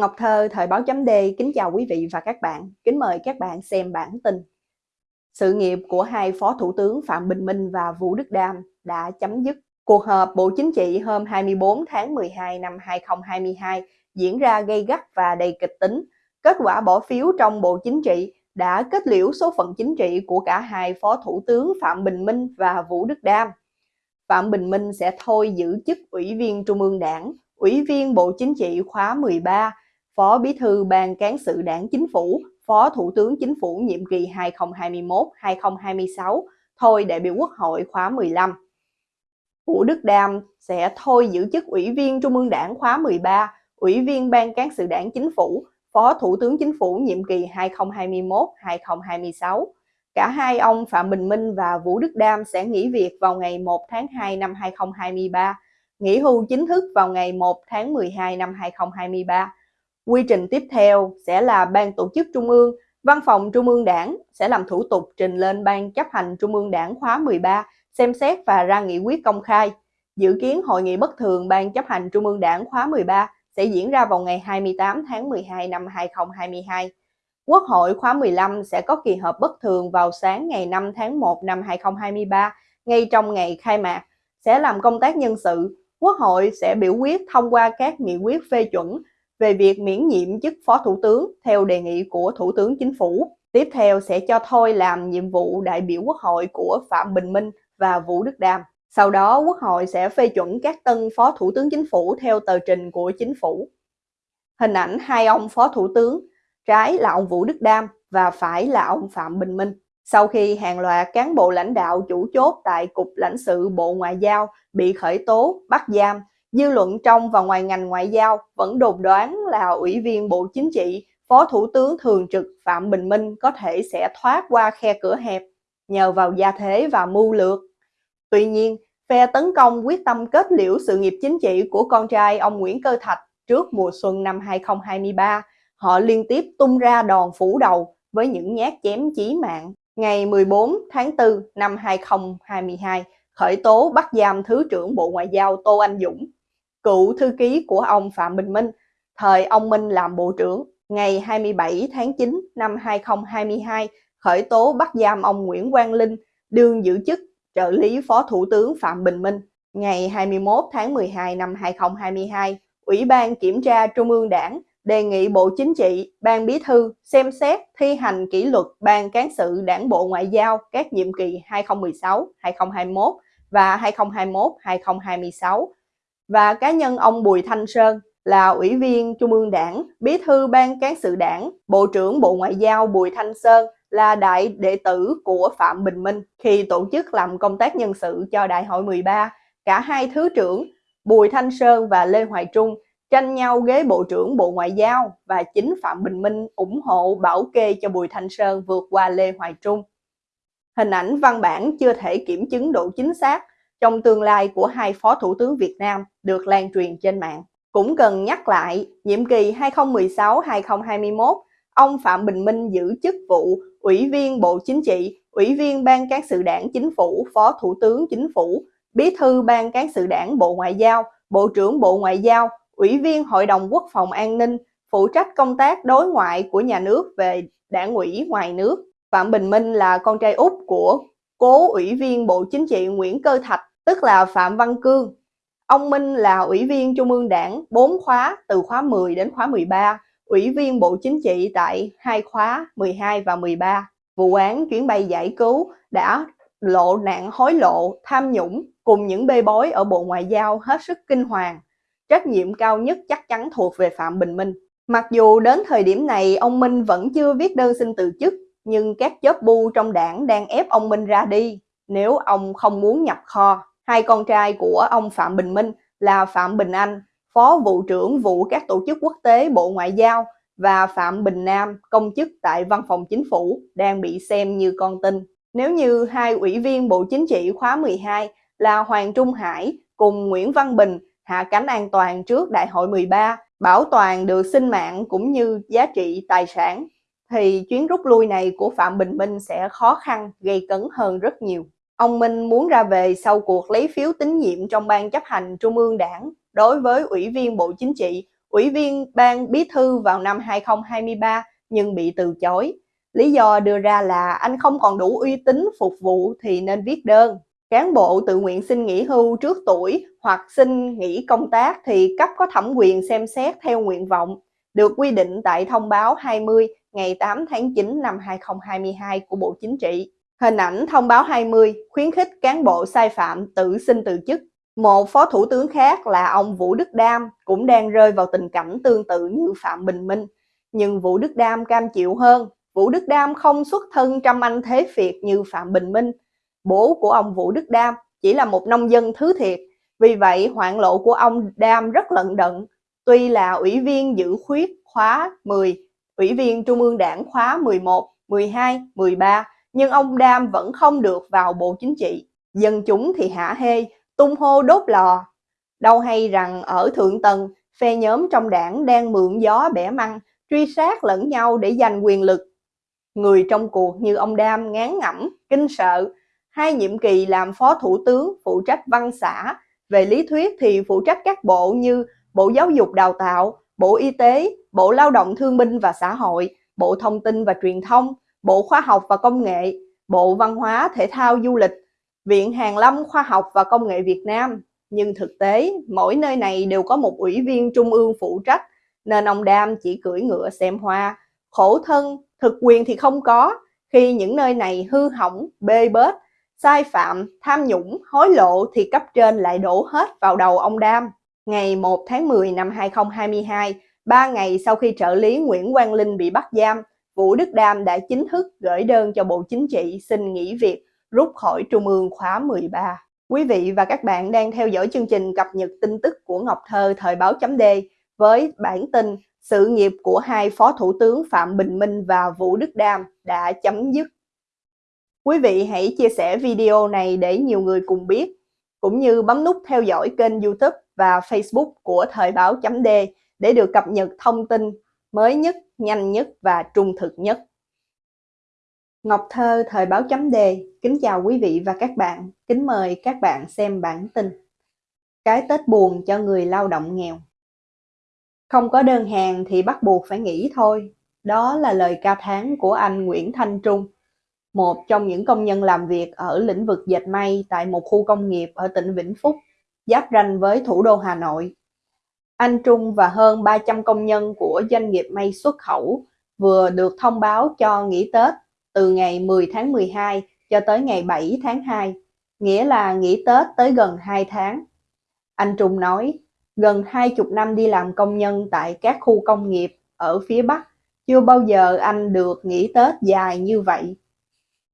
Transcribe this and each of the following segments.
Ngọc Thơ, Thời báo chấm D, kính chào quý vị và các bạn. Kính mời các bạn xem bản tin. Sự nghiệp của hai Phó Thủ tướng Phạm Bình Minh và Vũ Đức Đam đã chấm dứt. Cuộc họp Bộ Chính trị hôm 24 tháng 12 năm 2022 diễn ra gây gắt và đầy kịch tính. Kết quả bỏ phiếu trong Bộ Chính trị đã kết liễu số phận chính trị của cả hai Phó Thủ tướng Phạm Bình Minh và Vũ Đức Đam. Phạm Bình Minh sẽ thôi giữ chức Ủy viên Trung ương Đảng, Ủy viên Bộ Chính trị khóa 13, Phó Bí thư Ban Cán sự Đảng Chính phủ, Phó Thủ tướng Chính phủ nhiệm kỳ 2021-2026, thôi đại biểu Quốc hội khóa 15. Vũ Đức Đam sẽ thôi giữ chức Ủy viên Trung ương Đảng khóa 13, Ủy viên Ban Cán sự Đảng Chính phủ, Phó Thủ tướng Chính phủ nhiệm kỳ 2021-2026. Cả hai ông Phạm Bình Minh và Vũ Đức Đam sẽ nghỉ việc vào ngày 1 tháng 2 năm 2023, nghỉ hưu chính thức vào ngày 1 tháng 12 năm 2023. Quy trình tiếp theo sẽ là Ban Tổ chức Trung ương, Văn phòng Trung ương Đảng sẽ làm thủ tục trình lên Ban chấp hành Trung ương Đảng khóa 13 xem xét và ra nghị quyết công khai. Dự kiến hội nghị bất thường Ban chấp hành Trung ương Đảng khóa 13 sẽ diễn ra vào ngày 28 tháng 12 năm 2022. Quốc hội khóa 15 sẽ có kỳ họp bất thường vào sáng ngày 5 tháng 1 năm 2023, ngay trong ngày khai mạc, sẽ làm công tác nhân sự. Quốc hội sẽ biểu quyết thông qua các nghị quyết phê chuẩn về việc miễn nhiệm chức Phó Thủ tướng theo đề nghị của Thủ tướng Chính phủ. Tiếp theo sẽ cho thôi làm nhiệm vụ đại biểu Quốc hội của Phạm Bình Minh và Vũ Đức Đam. Sau đó Quốc hội sẽ phê chuẩn các tân Phó Thủ tướng Chính phủ theo tờ trình của Chính phủ. Hình ảnh hai ông Phó Thủ tướng, trái là ông Vũ Đức Đam và phải là ông Phạm Bình Minh. Sau khi hàng loạt cán bộ lãnh đạo chủ chốt tại Cục lãnh sự Bộ Ngoại giao bị khởi tố, bắt giam Dư luận trong và ngoài ngành ngoại giao vẫn đồn đoán là Ủy viên Bộ Chính trị, Phó Thủ tướng Thường trực Phạm Bình Minh có thể sẽ thoát qua khe cửa hẹp nhờ vào gia thế và mưu lược. Tuy nhiên, phe tấn công quyết tâm kết liễu sự nghiệp chính trị của con trai ông Nguyễn Cơ Thạch trước mùa xuân năm 2023. Họ liên tiếp tung ra đòn phủ đầu với những nhát chém chí mạng. Ngày 14 tháng 4 năm 2022, khởi tố bắt giam Thứ trưởng Bộ Ngoại giao Tô Anh Dũng cựu thư ký của ông Phạm Bình Minh, thời ông Minh làm bộ trưởng, ngày 27 tháng 9 năm 2022 khởi tố bắt giam ông Nguyễn Quang Linh, đương giữ chức trợ lý Phó Thủ tướng Phạm Bình Minh. Ngày 21 tháng 12 năm 2022, Ủy ban Kiểm tra Trung ương Đảng đề nghị Bộ Chính trị, Ban Bí thư xem xét thi hành kỷ luật Ban Cán sự Đảng Bộ Ngoại giao các nhiệm kỳ 2016, 2021 và 2021-2026 và cá nhân ông Bùi Thanh Sơn là Ủy viên Trung ương Đảng, Bí thư Ban Cán sự Đảng, Bộ trưởng Bộ Ngoại giao Bùi Thanh Sơn là đại đệ tử của Phạm Bình Minh khi tổ chức làm công tác nhân sự cho Đại hội 13. Cả hai thứ trưởng Bùi Thanh Sơn và Lê Hoài Trung tranh nhau ghế Bộ trưởng Bộ Ngoại giao và chính Phạm Bình Minh ủng hộ bảo kê cho Bùi Thanh Sơn vượt qua Lê Hoài Trung. Hình ảnh văn bản chưa thể kiểm chứng độ chính xác trong tương lai của hai Phó Thủ tướng Việt Nam được lan truyền trên mạng. Cũng cần nhắc lại, nhiệm kỳ 2016-2021, ông Phạm Bình Minh giữ chức vụ Ủy viên Bộ Chính trị, Ủy viên Ban Cán sự Đảng Chính phủ, Phó Thủ tướng Chính phủ, Bí thư Ban Cán sự Đảng Bộ Ngoại giao, Bộ trưởng Bộ Ngoại giao, Ủy viên Hội đồng Quốc phòng An ninh, phụ trách công tác đối ngoại của nhà nước về đảng ủy ngoài nước. Phạm Bình Minh là con trai út của cố Ủy viên Bộ Chính trị Nguyễn Cơ Thạch, tức là Phạm Văn Cương. Ông Minh là Ủy viên Trung ương Đảng 4 khóa từ khóa 10 đến khóa 13, Ủy viên Bộ Chính trị tại hai khóa 12 và 13. Vụ án chuyến bay giải cứu đã lộ nạn hối lộ, tham nhũng cùng những bê bối ở Bộ Ngoại giao hết sức kinh hoàng. Trách nhiệm cao nhất chắc chắn thuộc về Phạm Bình Minh. Mặc dù đến thời điểm này ông Minh vẫn chưa viết đơn xin từ chức, nhưng các chớp bu trong đảng đang ép ông Minh ra đi nếu ông không muốn nhập kho. Hai con trai của ông Phạm Bình Minh là Phạm Bình Anh, Phó vụ trưởng vụ các tổ chức quốc tế Bộ Ngoại giao và Phạm Bình Nam, công chức tại Văn phòng Chính phủ, đang bị xem như con tin. Nếu như hai ủy viên Bộ Chính trị khóa 12 là Hoàng Trung Hải cùng Nguyễn Văn Bình hạ cánh an toàn trước Đại hội 13, bảo toàn được sinh mạng cũng như giá trị tài sản, thì chuyến rút lui này của Phạm Bình Minh sẽ khó khăn, gây cấn hơn rất nhiều. Ông Minh muốn ra về sau cuộc lấy phiếu tín nhiệm trong ban chấp hành Trung ương Đảng đối với Ủy viên Bộ Chính trị, ủy viên ban bí thư vào năm 2023 nhưng bị từ chối. Lý do đưa ra là anh không còn đủ uy tín phục vụ thì nên viết đơn. Cán bộ tự nguyện xin nghỉ hưu trước tuổi hoặc xin nghỉ công tác thì cấp có thẩm quyền xem xét theo nguyện vọng, được quy định tại thông báo 20 ngày 8 tháng 9 năm 2022 của Bộ Chính trị. Hình ảnh thông báo 20 khuyến khích cán bộ sai phạm tự xin từ chức. Một phó thủ tướng khác là ông Vũ Đức Đam cũng đang rơi vào tình cảnh tương tự như Phạm Bình Minh. Nhưng Vũ Đức Đam cam chịu hơn. Vũ Đức Đam không xuất thân trăm anh thế Việt như Phạm Bình Minh. Bố của ông Vũ Đức Đam chỉ là một nông dân thứ thiệt. Vì vậy hoạn lộ của ông Đam rất lận đận. Tuy là ủy viên giữ khuyết khóa 10, ủy viên Trung ương Đảng khóa 11, 12, 13, nhưng ông Đam vẫn không được vào Bộ Chính trị. Dân chúng thì hả hê, tung hô đốt lò. Đâu hay rằng ở Thượng Tầng, phe nhóm trong đảng đang mượn gió bẻ măng, truy sát lẫn nhau để giành quyền lực. Người trong cuộc như ông Đam ngán ngẩm, kinh sợ, hai nhiệm kỳ làm phó thủ tướng phụ trách văn xã, về lý thuyết thì phụ trách các bộ như Bộ Giáo dục Đào tạo, Bộ Y tế, Bộ Lao động Thương binh và Xã hội, Bộ Thông tin và Truyền thông, Bộ Khoa học và Công nghệ, Bộ Văn hóa, Thể thao, Du lịch, Viện Hàn lâm Khoa học và Công nghệ Việt Nam. Nhưng thực tế, mỗi nơi này đều có một ủy viên trung ương phụ trách, nên ông Đam chỉ cưỡi ngựa xem hoa. Khổ thân, thực quyền thì không có, khi những nơi này hư hỏng, bê bết, sai phạm, tham nhũng, hối lộ thì cấp trên lại đổ hết vào đầu ông Đam. Ngày 1 tháng 10 năm 2022, ba ngày sau khi trợ lý Nguyễn Quang Linh bị bắt giam, Vũ Đức Đam đã chính thức gửi đơn cho Bộ Chính trị xin nghỉ việc rút khỏi Trung ương khóa 13. Quý vị và các bạn đang theo dõi chương trình cập nhật tin tức của Ngọc Thơ thời báo chấm D với bản tin sự nghiệp của hai Phó Thủ tướng Phạm Bình Minh và Vũ Đức Đam đã chấm dứt. Quý vị hãy chia sẻ video này để nhiều người cùng biết, cũng như bấm nút theo dõi kênh youtube và facebook của Thời báo chấm D để được cập nhật thông tin mới nhất, nhanh nhất và trung thực nhất. Ngọc Thơ Thời báo chấm Đề kính chào quý vị và các bạn, kính mời các bạn xem bản tin. Cái Tết buồn cho người lao động nghèo. Không có đơn hàng thì bắt buộc phải nghỉ thôi. Đó là lời ca thán của anh Nguyễn Thanh Trung, một trong những công nhân làm việc ở lĩnh vực dệt may tại một khu công nghiệp ở tỉnh Vĩnh Phúc, giáp ranh với thủ đô Hà Nội. Anh Trung và hơn 300 công nhân của doanh nghiệp may xuất khẩu vừa được thông báo cho nghỉ Tết từ ngày 10 tháng 12 cho tới ngày 7 tháng 2, nghĩa là nghỉ Tết tới gần 2 tháng. Anh Trung nói, gần 20 năm đi làm công nhân tại các khu công nghiệp ở phía Bắc, chưa bao giờ anh được nghỉ Tết dài như vậy.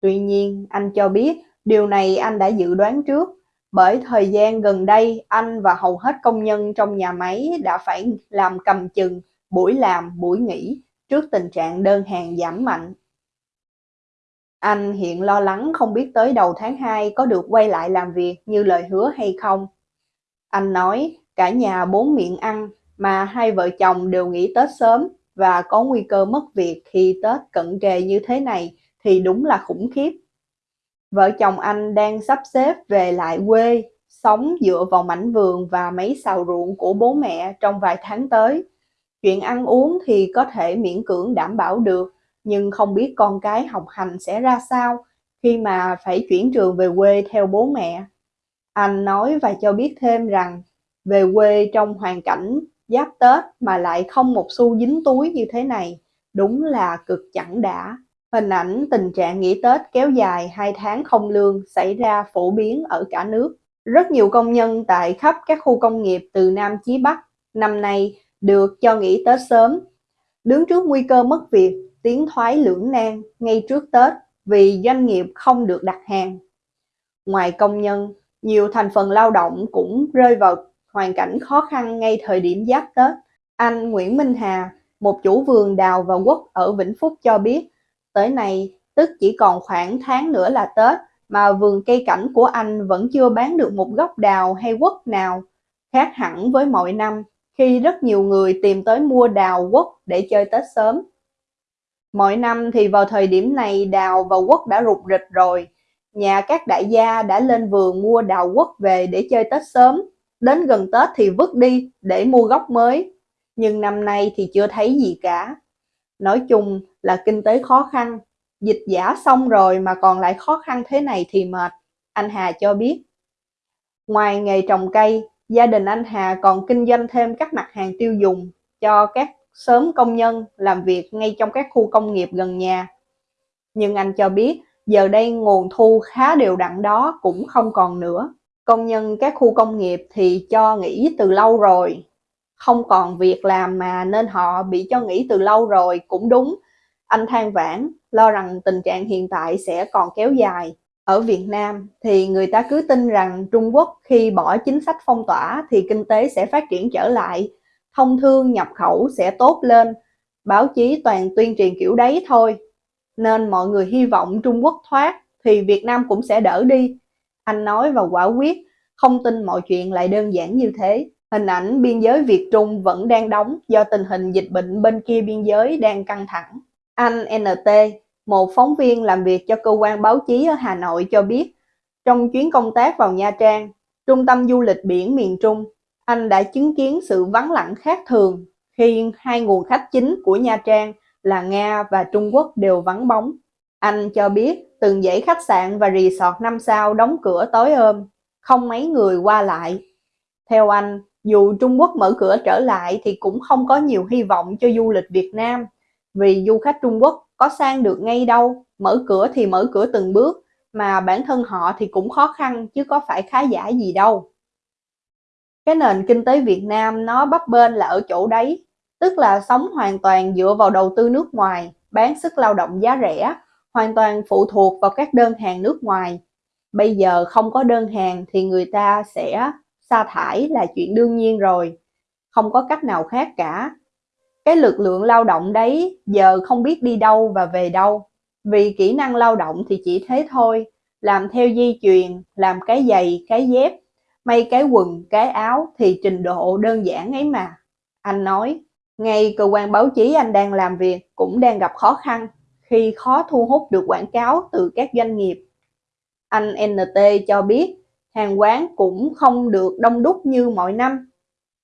Tuy nhiên, anh cho biết điều này anh đã dự đoán trước, bởi thời gian gần đây anh và hầu hết công nhân trong nhà máy đã phải làm cầm chừng, buổi làm, buổi nghỉ trước tình trạng đơn hàng giảm mạnh. Anh hiện lo lắng không biết tới đầu tháng 2 có được quay lại làm việc như lời hứa hay không. Anh nói cả nhà bốn miệng ăn mà hai vợ chồng đều nghỉ Tết sớm và có nguy cơ mất việc khi Tết cận kề như thế này thì đúng là khủng khiếp. Vợ chồng anh đang sắp xếp về lại quê, sống dựa vào mảnh vườn và mấy xào ruộng của bố mẹ trong vài tháng tới. Chuyện ăn uống thì có thể miễn cưỡng đảm bảo được, nhưng không biết con cái học hành sẽ ra sao khi mà phải chuyển trường về quê theo bố mẹ. Anh nói và cho biết thêm rằng về quê trong hoàn cảnh giáp Tết mà lại không một xu dính túi như thế này, đúng là cực chẳng đã. Hình ảnh tình trạng nghỉ Tết kéo dài 2 tháng không lương xảy ra phổ biến ở cả nước. Rất nhiều công nhân tại khắp các khu công nghiệp từ Nam chí Bắc năm nay được cho nghỉ Tết sớm. Đứng trước nguy cơ mất việc, tiến thoái lưỡng nan ngay trước Tết vì doanh nghiệp không được đặt hàng. Ngoài công nhân, nhiều thành phần lao động cũng rơi vào hoàn cảnh khó khăn ngay thời điểm giáp Tết. Anh Nguyễn Minh Hà, một chủ vườn đào và quất ở Vĩnh Phúc cho biết, tới nay tức chỉ còn khoảng tháng nữa là Tết mà vườn cây cảnh của anh vẫn chưa bán được một gốc đào hay quất nào, khác hẳn với mọi năm khi rất nhiều người tìm tới mua đào quất để chơi Tết sớm. Mỗi năm thì vào thời điểm này đào và quất đã rụt rịch rồi. Nhà các đại gia đã lên vườn mua đào quất về để chơi Tết sớm. Đến gần Tết thì vứt đi để mua gốc mới. nhưng năm nay thì chưa thấy gì cả. Nói chung là kinh tế khó khăn, dịch giả xong rồi mà còn lại khó khăn thế này thì mệt, anh Hà cho biết. Ngoài nghề trồng cây, gia đình anh Hà còn kinh doanh thêm các mặt hàng tiêu dùng cho các sớm công nhân làm việc ngay trong các khu công nghiệp gần nhà. Nhưng anh cho biết giờ đây nguồn thu khá đều đặn đó cũng không còn nữa. Công nhân các khu công nghiệp thì cho nghỉ từ lâu rồi, không còn việc làm mà nên họ bị cho nghỉ từ lâu rồi cũng đúng. Anh than vãn, lo rằng tình trạng hiện tại sẽ còn kéo dài. Ở Việt Nam thì người ta cứ tin rằng Trung Quốc khi bỏ chính sách phong tỏa thì kinh tế sẽ phát triển trở lại, thông thương nhập khẩu sẽ tốt lên, báo chí toàn tuyên truyền kiểu đấy thôi. Nên mọi người hy vọng Trung Quốc thoát thì Việt Nam cũng sẽ đỡ đi. Anh nói và quả quyết, không tin mọi chuyện lại đơn giản như thế. Hình ảnh biên giới Việt Trung vẫn đang đóng do tình hình dịch bệnh bên kia biên giới đang căng thẳng. Anh NT, một phóng viên làm việc cho cơ quan báo chí ở Hà Nội cho biết, trong chuyến công tác vào Nha Trang, trung tâm du lịch biển miền Trung, anh đã chứng kiến sự vắng lặng khác thường khi hai nguồn khách chính của Nha Trang là Nga và Trung Quốc đều vắng bóng. Anh cho biết từng dãy khách sạn và resort 5 sao đóng cửa tối ôm, không mấy người qua lại. Theo anh, dù Trung Quốc mở cửa trở lại thì cũng không có nhiều hy vọng cho du lịch Việt Nam, vì du khách Trung Quốc có sang được ngay đâu, mở cửa thì mở cửa từng bước, mà bản thân họ thì cũng khó khăn chứ có phải khá giả gì đâu. Cái nền kinh tế Việt Nam nó bấp bênh là ở chỗ đấy, tức là sống hoàn toàn dựa vào đầu tư nước ngoài, bán sức lao động giá rẻ, hoàn toàn phụ thuộc vào các đơn hàng nước ngoài. Bây giờ không có đơn hàng thì người ta sẽ sa thải là chuyện đương nhiên rồi, không có cách nào khác cả. Cái lực lượng lao động đấy giờ không biết đi đâu và về đâu, vì kỹ năng lao động thì chỉ thế thôi, làm theo di truyền, làm cái giày, cái dép, may cái quần, cái áo thì trình độ đơn giản ấy mà. Anh nói, ngay cơ quan báo chí anh đang làm việc cũng đang gặp khó khăn khi khó thu hút được quảng cáo từ các doanh nghiệp. Anh NT cho biết hàng quán cũng không được đông đúc như mọi năm.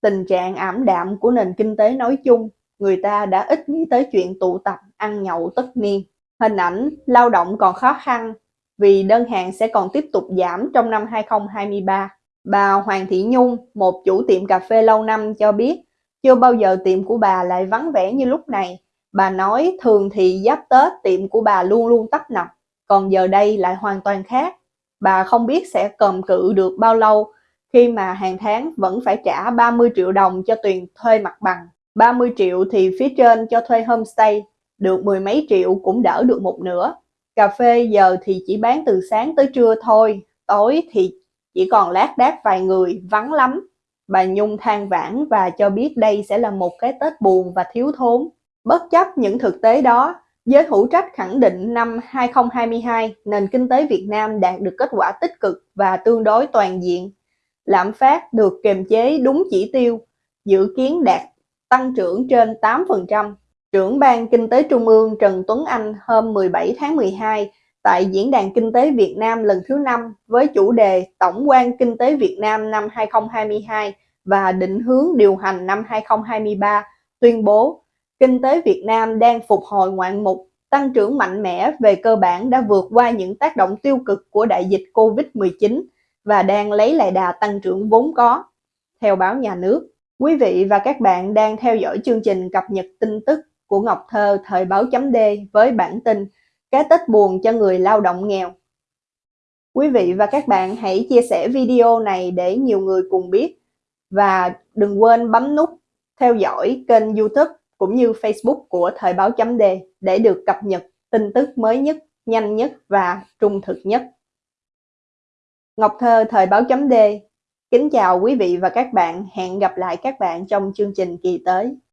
Tình trạng ảm đạm của nền kinh tế nói chung, người ta đã ít nghĩ tới chuyện tụ tập, ăn nhậu tất niên. Hình ảnh lao động còn khó khăn vì đơn hàng sẽ còn tiếp tục giảm trong năm 2023. Bà Hoàng Thị Nhung, một chủ tiệm cà phê lâu năm cho biết, chưa bao giờ tiệm của bà lại vắng vẻ như lúc này. Bà nói thường thì giáp Tết tiệm của bà luôn luôn tấp nập, còn giờ đây lại hoàn toàn khác bà không biết sẽ cầm cự được bao lâu khi mà hàng tháng vẫn phải trả 30 triệu đồng cho tiền thuê mặt bằng. 30 triệu thì phía trên cho thuê homestay, được mười mấy triệu cũng đỡ được một nửa. Cà phê giờ thì chỉ bán từ sáng tới trưa thôi, tối thì chỉ còn lát đác vài người, vắng lắm. Bà Nhung than vãn và cho biết đây sẽ là một cái Tết buồn và thiếu thốn. Bất chấp những thực tế đó, Giới hữu trách khẳng định năm 2022, nền kinh tế Việt Nam đạt được kết quả tích cực và tương đối toàn diện. Lạm phát được kiềm chế đúng chỉ tiêu, dự kiến đạt tăng trưởng trên 8%. Trưởng ban Kinh tế Trung ương Trần Tuấn Anh hôm 17 tháng 12 tại Diễn đàn Kinh tế Việt Nam lần thứ 5 với chủ đề Tổng quan Kinh tế Việt Nam năm 2022 và định hướng điều hành năm 2023 tuyên bố kinh tế Việt Nam đang phục hồi ngoạn mục, tăng trưởng mạnh mẽ về cơ bản đã vượt qua những tác động tiêu cực của đại dịch Covid-19 và đang lấy lại đà tăng trưởng vốn có. Theo báo nhà nước, quý vị và các bạn đang theo dõi chương trình cập nhật tin tức của Ngọc Thơ thời báo chấm D với bản tin Cái Tết buồn cho người lao động nghèo. Quý vị và các bạn hãy chia sẻ video này để nhiều người cùng biết và đừng quên bấm nút theo dõi kênh youtube cũng như Facebook của Thời báo chấm D để được cập nhật tin tức mới nhất, nhanh nhất và trung thực nhất. Ngọc Thơ Thời báo chấm D Kính chào quý vị và các bạn, hẹn gặp lại các bạn trong chương trình kỳ tới.